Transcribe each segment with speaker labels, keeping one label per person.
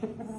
Speaker 1: Bueno.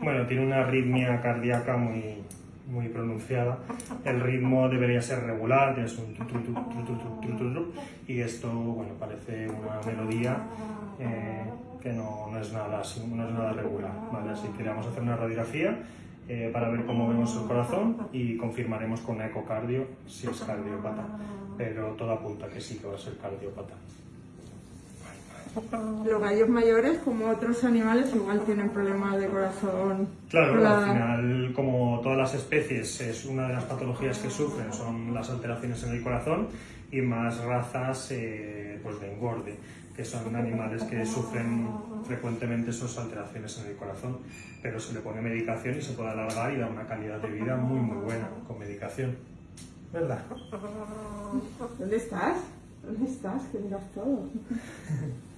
Speaker 1: bueno, tiene una arritmia cardíaca muy, muy pronunciada, el ritmo debería ser regular, tienes un tu, tu, tu, y esto bueno, parece una melodía eh, que no, no, es nada, no es nada regular. ¿vale? Así que le vamos a hacer una radiografía eh, para ver cómo vemos el corazón y confirmaremos con ecocardio si es cardiópata, pero todo apunta que sí que va a ser cardiópata.
Speaker 2: Los gallos mayores, como otros animales, igual tienen problemas de corazón.
Speaker 1: Claro,
Speaker 2: la-
Speaker 1: al final, como todas las especies, es una de las patologías que sufren son las alteraciones en el corazón y más razas eh, pues de engorde, que son animales que sufren frecuentemente esas alteraciones en el corazón, pero se le pone medicación y se puede alargar y dar una calidad de vida muy muy buena con medicación. ¿Verdad?
Speaker 2: ¿Dónde estás? ¿Dónde estás? Que miras todo.